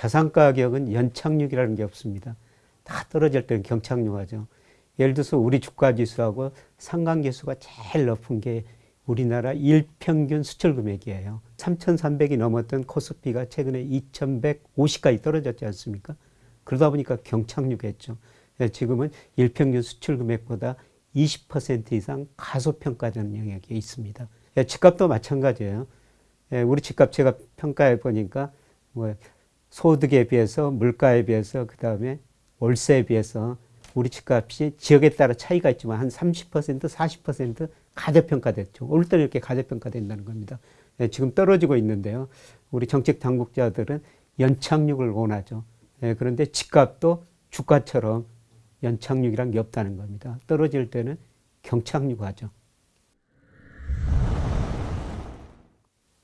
자산 가격은 연착륙이라는 게 없습니다. 다 떨어질 때는 경착륙하죠. 예를 들어서 우리 주가 지수하고 상관계수가 제일 높은 게 우리나라 일평균 수출 금액이에요. 3,300이 넘었던 코스피가 최근에 2,150까지 떨어졌지 않습니까? 그러다 보니까 경착륙했죠. 예, 지금은 일평균 수출 금액보다 20% 이상 가소평가되는 영역에 있습니다. 예, 집값도 마찬가지예요. 예, 우리 집값 제가 평가해 보니까 뭐 소득에 비해서 물가에 비해서 그 다음에 월세에 비해서 우리 집값이 지역에 따라 차이가 있지만 한 30% 40% 가대평가됐죠. 올 때는 이렇게 가대평가된다는 겁니다. 예, 지금 떨어지고 있는데요. 우리 정책 당국자들은 연착륙을 원하죠. 예, 그런데 집값도 주가처럼 연착륙이란 게 없다는 겁니다. 떨어질 때는 경착륙하죠.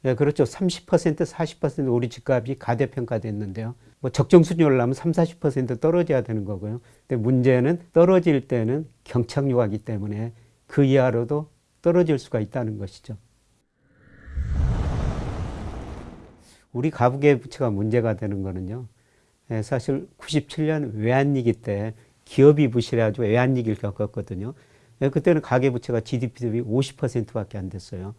네, 그렇죠. 30% 40% 우리 집값이 가대평가됐는데요. 뭐 적정 수준이 올라면 3, 40% 떨어져야 되는 거고요. 근데 문제는 떨어질 때는 경착륙하기 때문에 그 이하로도 떨어질 수가 있다는 것이죠. 우리 가부계 부채가 문제가 되는 거는요. 예, 사실 97년 외환위기 때 기업이 부실해가지고 외환위기를 겪었거든요. 예, 그때는 가계부채가 GDP 대비 50%밖에 안 됐어요.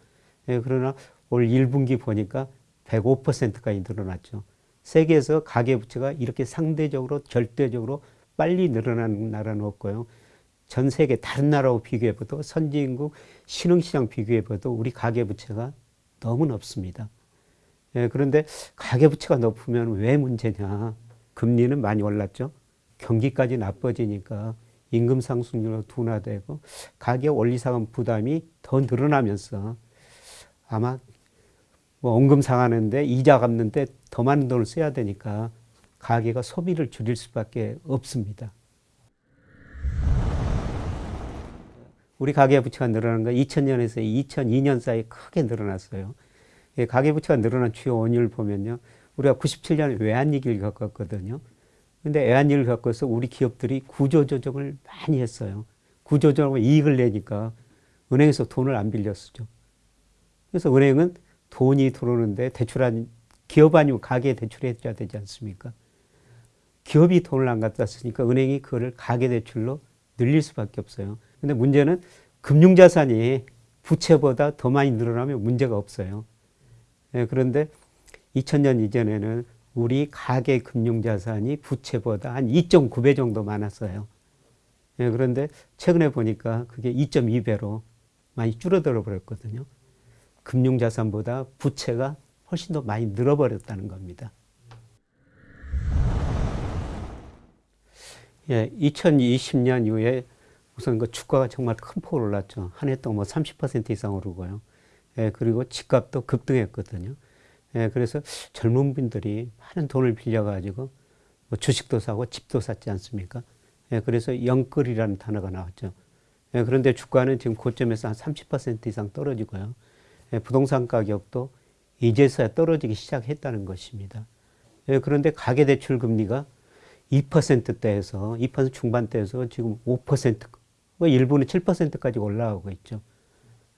예, 그러나 올 1분기 보니까 105%까지 늘어났죠. 세계에서 가계부채가 이렇게 상대적으로 절대적으로 빨리 늘어나는 나라는 없고요. 전 세계 다른 나라하고 비교해봐도 선진국 신흥시장 비교해봐도 우리 가계부채가 너무 높습니다. 예, 그런데 가계부채가 높으면 왜 문제냐. 금리는 많이 올랐죠. 경기까지 나빠지니까 임금 상승률로 둔화되고 가격 원리상환 부담이 더 늘어나면서 아마 뭐 원금 상하는데 이자 갚는데 더 많은 돈을 써야 되니까 가게가 소비를 줄일 수밖에 없습니다. 우리 가계 부채가 늘어난 건 2000년에서 2002년 사이에 크게 늘어났어요. 가계 부채가 늘어난 주요 원인을 보면요. 우리가 97년에 외환위기를 겪었거든요. 근데 외환위기를 겪어서 우리 기업들이 구조조정을 많이 했어요. 구조조정을 이익을 내니까 은행에서 돈을 안 빌려 쓰죠. 그래서 은행은 돈이 들어오는데 대출한 기업 아니면 가게 대출해줘야 되지 않습니까? 기업이 돈을 안 갖다 쓰니까 은행이 그거를 가계 대출로 늘릴 수밖에 없어요. 근데 문제는 금융자산이 부채보다 더 많이 늘어나면 문제가 없어요. 예, 그런데 2000년 이전에는 우리 가계 금융자산이 부채보다 한 2.9배 정도 많았어요. 예, 그런데 최근에 보니까 그게 2.2배로 많이 줄어들어 버렸거든요. 금융자산보다 부채가 훨씬 더 많이 늘어버렸다는 겁니다. 예, 2020년 이후에 우선 그 주가가 정말 큰 폭으로 올랐죠. 한 해 동안 뭐 30% 이상 오르고요. 예, 그리고 집값도 급등했거든요. 예, 그래서 젊은 분들이 많은 돈을 빌려가지고 뭐 주식도 사고 집도 샀지 않습니까? 예, 그래서 영끌이라는 단어가 나왔죠. 예, 그런데 주가는 지금 고점에서 한 30% 이상 떨어지고요. 예, 부동산 가격도 이제서야 떨어지기 시작했다는 것입니다. 예, 그런데 가계대출 금리가 2%대에서 2% 중반대에서 지금 5%, 뭐 일부는 7%까지 올라가고 있죠.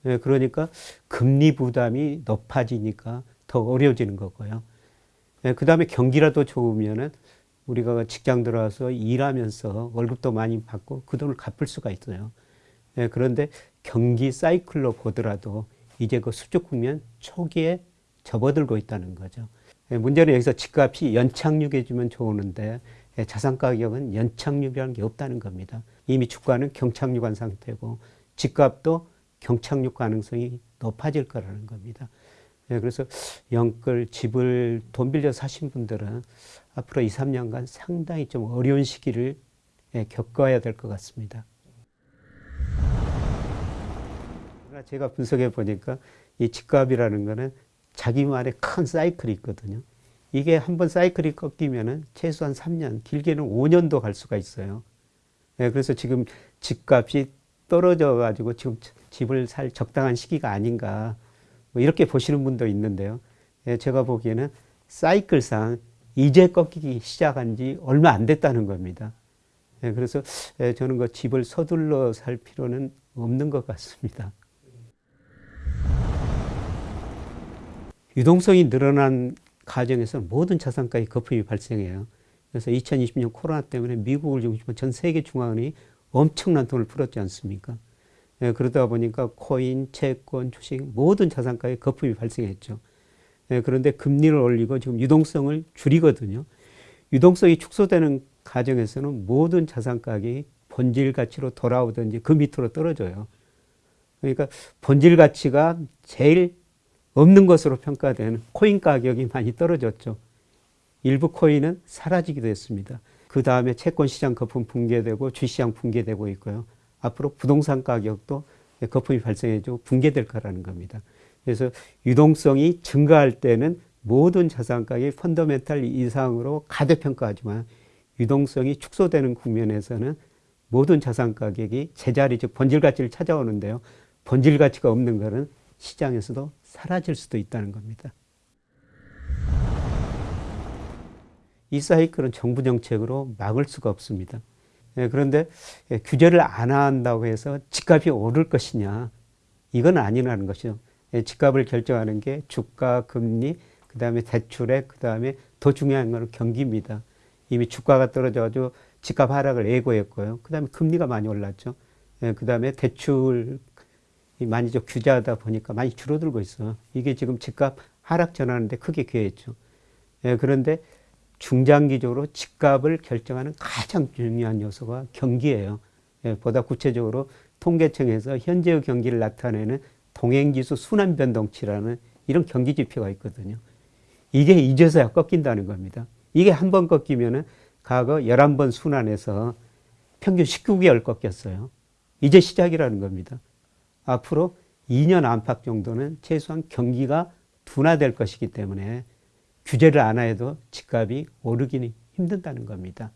예, 그러니까 금리 부담이 높아지니까 더 어려워지는 거고요. 그 다음에 경기라도 좋으면은 우리가 직장 들어와서 일하면서 월급도 많이 받고 그 돈을 갚을 수가 있어요. 그런데 경기 사이클로 보더라도 이제 그 수축 국면 초기에 접어들고 있다는 거죠. 예, 문제는 여기서 집값이 연착륙해주면 좋은데 예, 자산 가격은 연착륙이라는 게 없다는 겁니다. 이미 주가는 경착륙한 상태고 집값도 경착륙 가능성이 높아질 거라는 겁니다. 예, 그래서 영끌 집을 돈 빌려 사신 분들은 앞으로 2, 3년간 상당히 좀 어려운 시기를 겪어야 될 것 같습니다. 제가 분석해 보니까 이 집값이라는 거는 자기만의 큰 사이클이 있거든요. 이게 한번 사이클이 꺾이면은 최소한 3년, 길게는 5년도 갈 수가 있어요. 네, 그래서 지금 집값이 떨어져 가지고 지금 집을 살 적당한 시기가 아닌가 뭐 이렇게 보시는 분도 있는데요. 네, 제가 보기에는 사이클상 이제 꺾이기 시작한 지 얼마 안 됐다는 겁니다. 네, 그래서 저는 그 집을 서둘러 살 필요는 없는 것 같습니다. 유동성이 늘어난 가정에서 모든 자산가의 거품이 발생해요. 그래서 2020년 코로나 때문에 미국을 중심으로 전 세계 중앙은행이 엄청난 돈을 풀었지 않습니까? 예, 그러다 보니까 코인, 채권, 주식 모든 자산가에 거품이 발생했죠. 예, 그런데 금리를 올리고 지금 유동성을 줄이거든요. 유동성이 축소되는 가정에서는 모든 자산 가격이 본질 가치로 돌아오든지 그 밑으로 떨어져요. 그러니까 본질 가치가 제일 없는 것으로 평가되는 코인 가격이 많이 떨어졌죠. 일부 코인은 사라지기도 했습니다. 그 다음에 채권 시장 거품 붕괴되고 주시장 붕괴되고 있고요. 앞으로 부동산 가격도 거품이 발생해지고 붕괴될 거라는 겁니다. 그래서 유동성이 증가할 때는 모든 자산 가격이 펀더멘탈 이상으로 가대평가하지만 유동성이 축소되는 국면에서는 모든 자산 가격이 제자리 즉 본질 가치를 찾아오는데요. 본질 가치가 없는 것은 시장에서도 사라질 수도 있다는 겁니다. 이 사이클은 정부 정책으로 막을 수가 없습니다. 예, 그런데 예, 규제를 안 한다고 해서 집값이 오를 것이냐 이건 아니라는 것이죠. 예, 집값을 결정하는 게 주가, 금리, 그 다음에 대출액, 그 다음에 더 중요한 것은 경기입니다. 이미 주가가 떨어져가지고 집값 하락을 예고했고요. 그 다음에 금리가 많이 올랐죠. 그 다음에 대출 좀 규제하다 보니까 많이 줄어들고 있어요. 이게 지금 집값 하락 전하는데 크게 기여했죠. 그런데 중장기적으로 집값을 결정하는 가장 중요한 요소가 경기예요. 예, 보다 구체적으로 통계청에서 현재의 경기를 나타내는 동행지수 순환변동치라는 이런 경기 지표가 있거든요. 이게 이제서야 꺾인다는 겁니다. 이게 한 번 꺾이면은 과거 11번 순환에서 평균 19개월 꺾였어요. 이제 시작이라는 겁니다. 앞으로 2년 안팎 정도는 최소한 경기가 둔화될 것이기 때문에 규제를 안 해도 집값이 오르기는 힘든다는 겁니다.